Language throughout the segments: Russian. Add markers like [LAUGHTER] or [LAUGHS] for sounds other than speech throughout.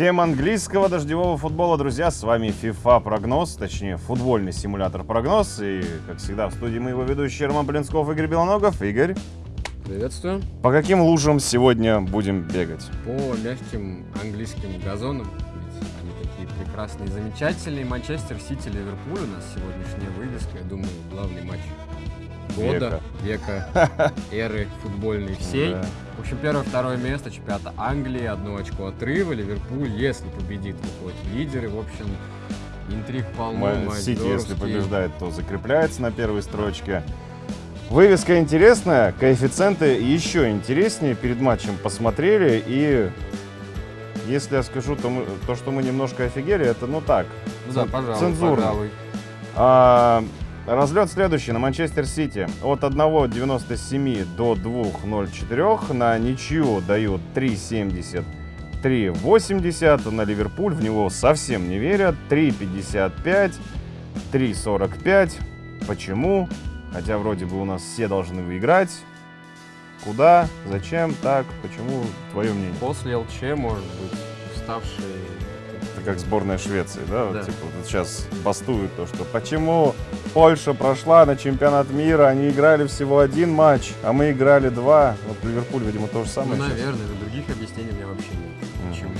Всем английского дождевого футбола, друзья, с вами FIFA прогноз, точнее футбольный симулятор прогноз. И, как всегда, в студии мы его ведущие Роман Блинсков, Игорь Белоногов. Игорь, Приветствую. по каким лужам сегодня будем бегать? По мягким английским газонам, ведь они такие прекрасные замечательные. Манчестер Сити, Ливерпуль у нас сегодняшняя вывеска. Я думаю, главный матч года, века, [LAUGHS] эры футбольной всей. Да. В общем, первое-второе место чемпионата Англии, одно очко отрыва. Ливерпуль, если победит, выходит лидеры. В общем, интриг полно. Сити, если побеждает, то закрепляется на первой строчке. Вывеска интересная, коэффициенты еще интереснее. Перед матчем посмотрели и... Если я скажу то, мы- то, что мы немножко офигели, это ну так, да, пожалуй, цензурно. пожалуй. А, разлет следующий на Манчестер Сити. От 1.97 до 2.04. На ничью дают 3.70. 3.80. На Ливерпуль в него совсем не верят. 3.55. 3.45. Почему? Хотя вроде бы у нас все должны выиграть. Куда? Зачем? Так? Почему? Твое мнение? После ЛЧ, может быть, уставший Это как сборная Швеции, да? Вот Да. типа вот сейчас бастуют то, что почему Польша прошла на чемпионат мира, они играли всего один матч, а мы играли два. Вот Ливерпуль, видимо, то же Ну, самое. сейчас. наверное, но других объяснений у меня вообще нет. Почему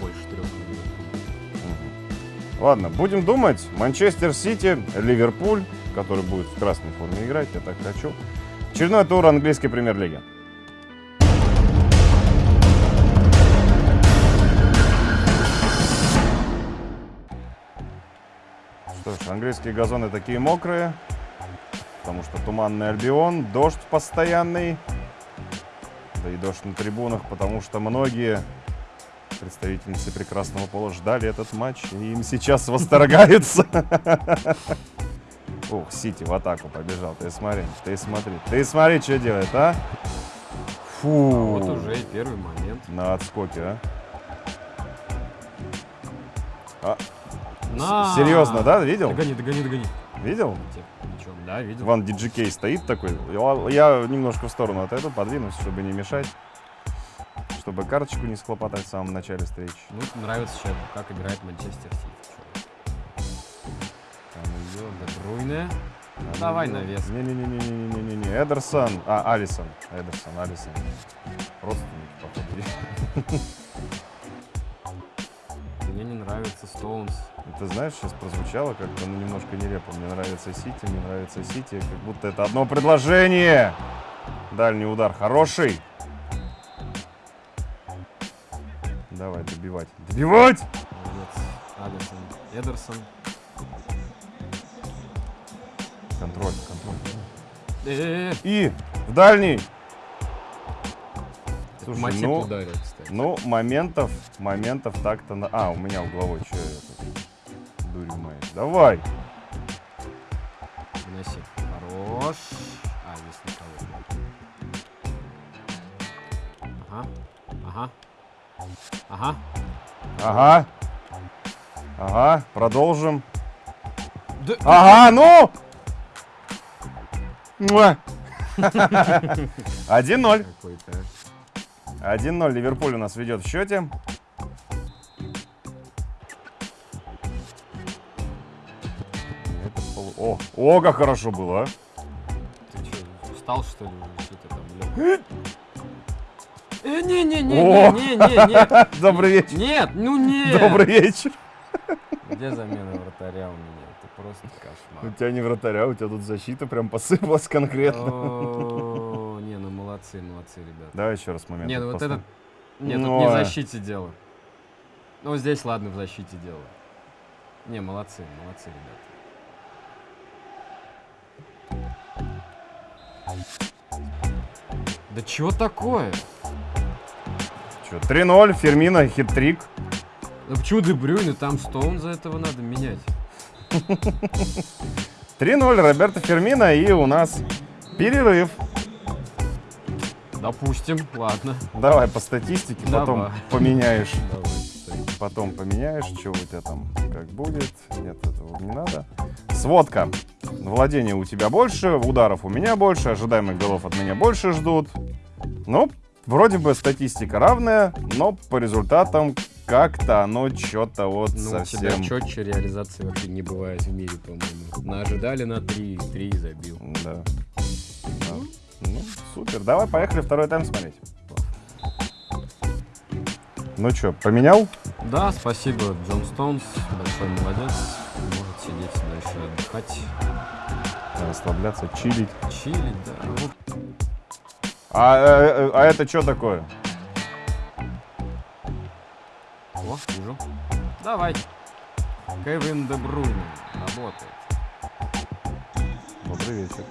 больше трех Мгм. Ладно, будем думать. Манчестер Сити, Ливерпуль, который будет в красной форме играть, я так хочу. Очередной тур английской премьер-лиги. Что ж, английские газоны такие мокрые, потому что туманный Альбион, дождь постоянный, да и дождь на трибунах, потому что многие представительницы прекрасного пола ждали этот матч, и им сейчас восторгаются. Ух, Сити в атаку побежал. Ты смотри, ты смотри, ты смотри, что делает, а? Фу. Вот уже и первый момент. На отскоке, а? А, На! Серьезно, да? Видел? Догони, догони, догони. Видел? Ничего, да, видел. Ван Диджикей стоит такой. Я немножко в сторону отойду, подвинусь, чтобы не мешать. Чтобы карточку не схлопотать в самом начале встречи. Ну, нравится сейчас, как играет Манчестер Сити. Там идет, Де Бруйне. там Давай идет. навес. Не-не-не-не-не-не-не. Эдерсон. А, Алисон. Эдерсон, Алисон. Родственники, походу. Нравится Стоунс. Ты знаешь, сейчас прозвучало как-то ну, немножко нелепо. Мне нравится Сити, мне нравится Сити. Как будто это одно предложение. Дальний удар хороший. Давай, добивать. Добивать! Молодец. Алисон. Эдерсон. Контроль, контроль. И в дальний. Слушай, Матип ну, ударил. Ну, моментов, моментов так-то... На... А, у меня угловой, что я тут дурью маешь. Давай. Выноси. Хорош. А, здесь никого. Ага. Ага. Ага. Ага. Ага, продолжим. Да- Ага, ну! [LAUGHS] Муа. [LAUGHS] 1-0. Какой-то. 1-0. Ливерпуль у нас ведет в счете. Это пол- О, о, как хорошо было, а. Ты что, устал, что ли, лёг? Э, [LAUGHS] Добрый вечер. нет, ну нет. Добрый вечер. Где замена вратаря у меня? Это просто У кошмар. тебя не вратаря, у тебя тут защита прям посыпалась конкретно. Молодцы, молодцы, ребята. Давай еще раз момент. Не, ну вот этот... Нет, Ну, тут не в защите дело. Ну, здесь, ладно, в защите дело. Не, молодцы, молодцы, ребята. Да чего такое? Чё, 3-0, Фермина, хит-трик. Ну почему Де Брюйне, там Стоун за этого надо менять? [LAUGHS] 3-0, Роберто Фермина, и у нас перерыв. Допустим, ладно. Давай по статистике, потом Давай. поменяешь. Давай. Потом поменяешь, что у тебя там как будет. Нет, этого не надо. Сводка. Владения у тебя больше, ударов у меня больше, ожидаемых голов от меня больше ждут. Ну, вроде бы статистика равная, но по результатам как-то оно что-то вот Ну, у тебя совсем... четче реализации вообще не бывает в мире, по-моему. На ожидали на 3, 3 забил. Да. Ну, супер. Давай, поехали второй тайм смотреть. Ну что, поменял? Да, спасибо, Джон Стоунс, большой молодец. Может сидеть дальше отдыхать, Расслабляться, чилить. чилить, да. Вот А, э, а это что такое? О, вижу. Давай. Кевин Де Брuyне работает. Добрый вечер.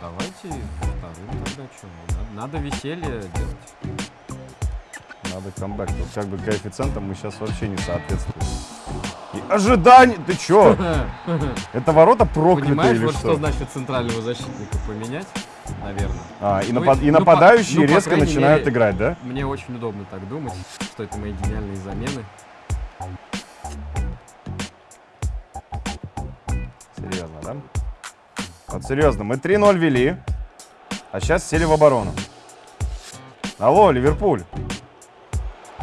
Давайте вторым тогда что? Надо, надо веселье делать. Надо камбэк. Тут как бы коэффициентам мы сейчас вообще не соответствуем. И ожидание! Ты чё? [LAUGHS] Это ворота проклятые Понимаешь, или вот что? что значит центрального защитника поменять, наверное. А, и, Ну, напад- и ну, по- нападающие ну, по резко крайней начинают мере, играть, да? Мне очень удобно так думать, что это мои гениальные замены. Серьезно, да? Вот серьезно, мы 3-0 вели, а сейчас сели в оборону. Алло, Ливерпуль.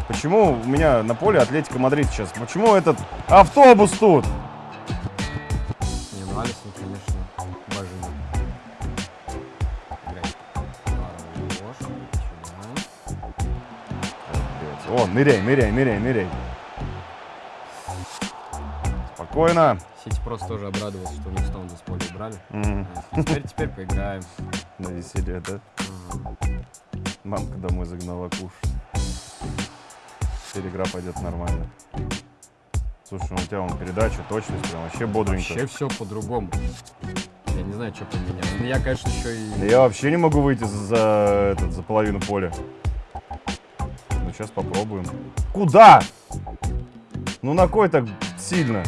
Почему у меня на поле Атлетика Мадрид сейчас? Почему этот автобус тут? Не, ну Алисон, конечно. Сюда. О, ныряй, ныряй, ныряй, ныряй. Спокойно. Сити просто тоже обрадовался, что у них Стоунза с убрали. М, А, Теперь, теперь поиграем. На веселье, да? Ага. Мамка домой загнала кушать. Теперь игра пойдет нормально. Слушай, ну у тебя вон передача, точность, прям вообще бодренько. Вообще все по-другому. Я не знаю, что поменялось. Ну, я, конечно, еще и... Я вообще не могу выйти за, этот, за половину поля. Ну, сейчас попробуем. Куда? Ну, на кой так сильно?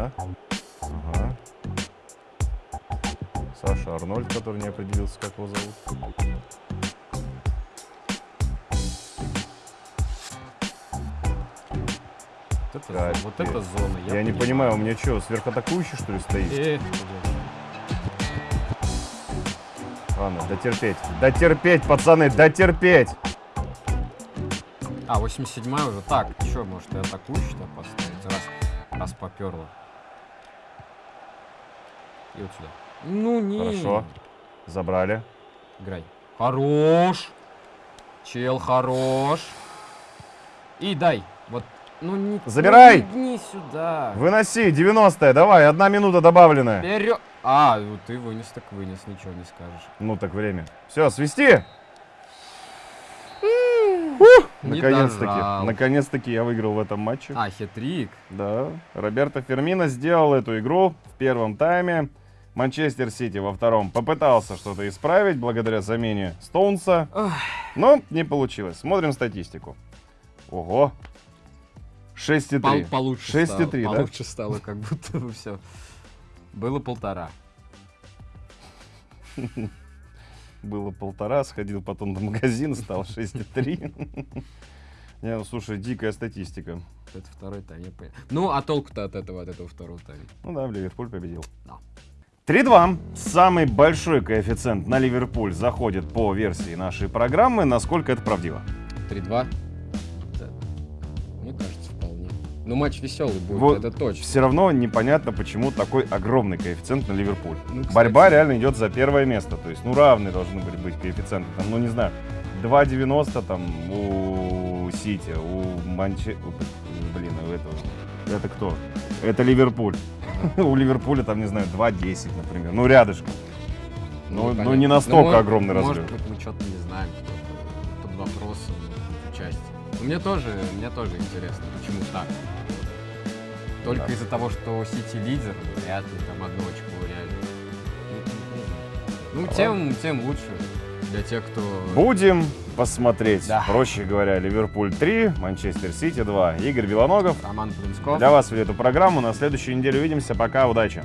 Ина. Ага. Саша Арнольд, который не определился, как его зовут. Вот это, Капец. вот это зона. Я, не понимаю, у меня что, сверхатакующий, что ли, стоит? Э, Ладно, дотерпеть. Дотерпеть, пацаны, дотерпеть! А, 87 уже. Так, что, может, и атакующий-то поставить, раз, раз поперло. И вот сюда. Ну, не. Хорошо. Забрали. Играй. Хорош. Чел хорош. И дай. Вот. Ну не. Забирай. Ну, не сюда. Выноси, 90-е, давай, одна минута добавленная. Вперед. А, ну ты вынес, так вынес, ничего не скажешь. Ну так время. Все, свисти! Не Наконец-таки, наконец-таки я выиграл в этом матче. А, хитрик. Да, Роберто Фермино сделал эту игру в первом тайме. Манчестер Сити во втором попытался что-то исправить благодаря замене Стоунса, но не получилось. Смотрим статистику. Ого. 6,3. Пол- получше 6,3, стало. да? Получше стало, как будто бы все. Было полтора. Было полтора, сходил потом до магазина, стал 6,3. Не, ну слушай, дикая статистика. Это второй тайм, я понял. Ну, а толку-то от этого, от этого второго тайма? Ну да, Ливерпуль победил. Да. 3-2. Самый большой коэффициент на Ливерпуль заходит по версии нашей программы. Насколько это правдиво? 3-2? Да. Мне кажется, вполне. Ну, матч веселый будет, Вот это точно. Все равно непонятно, почему такой огромный коэффициент на Ливерпуль. Ну, кстати, Борьба реально идет за первое место. То есть, ну, равные должны были быть коэффициенты. Там, ну, не знаю, 2,90 там у Сити, у Манче... Блин, у этого... Это кто? Это Ливерпуль. [LAUGHS] У Ливерпуля там, не знаю, 2,10, например. Ну, рядышком. Ну, ну, понятно. не настолько Ну, мо- огромный Может разрыв. быть, мы что-то не знаем. кто-то Под вопросом. Но мне тоже, мне тоже интересно, почему так. Только Да. из-за того, что Сити лидер, вряд ли там одно очко реально. Ну, тем, тем лучше для тех, кто... Будем посмотреть. Да. Проще говоря, Ливерпуль 3, Манчестер Сити 2. Игорь Белоногов. Роман Плинсков. Для вас вели эту программу. На следующей неделе увидимся. Пока, удачи.